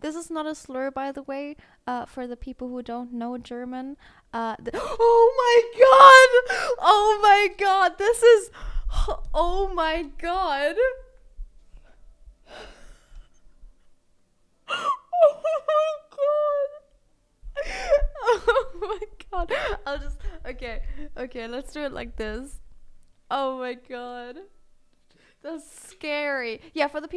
this is not a slur, by the way, uh, for the people who don't know German. Uh, th- oh my god! Oh my god! This is. Oh my god! Oh my god! Oh my god! I'll just. Okay, okay, let's do it like this. Oh my god. That's scary. Yeah, for the people